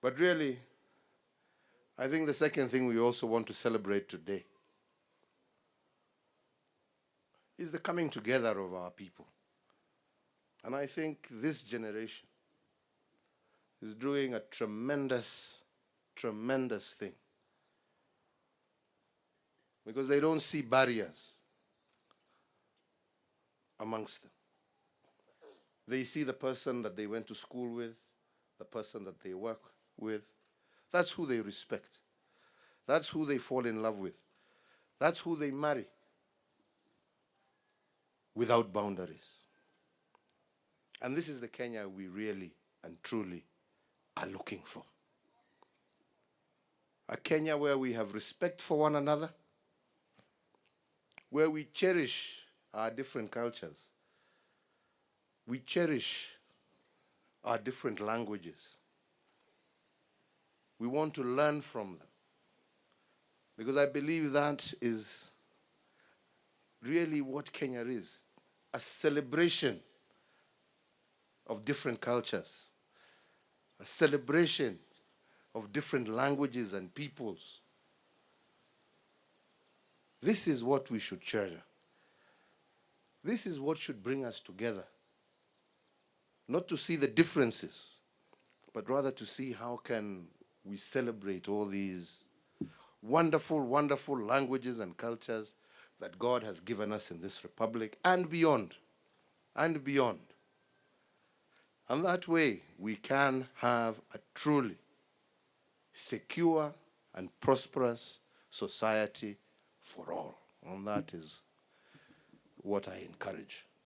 But really, I think the second thing we also want to celebrate today is the coming together of our people. And I think this generation is doing a tremendous, tremendous thing. Because they don't see barriers amongst them. They see the person that they went to school with, the person that they work with. That's who they respect. That's who they fall in love with. That's who they marry without boundaries. And this is the Kenya we really and truly are looking for. A Kenya where we have respect for one another, where we cherish our different cultures, we cherish our different languages. We want to learn from them. Because I believe that is really what Kenya is a celebration of different cultures, a celebration of different languages and peoples. This is what we should treasure. This is what should bring us together. Not to see the differences, but rather to see how can we celebrate all these wonderful, wonderful languages and cultures that God has given us in this republic and beyond, and beyond. And that way, we can have a truly secure and prosperous society for all. And that is what I encourage.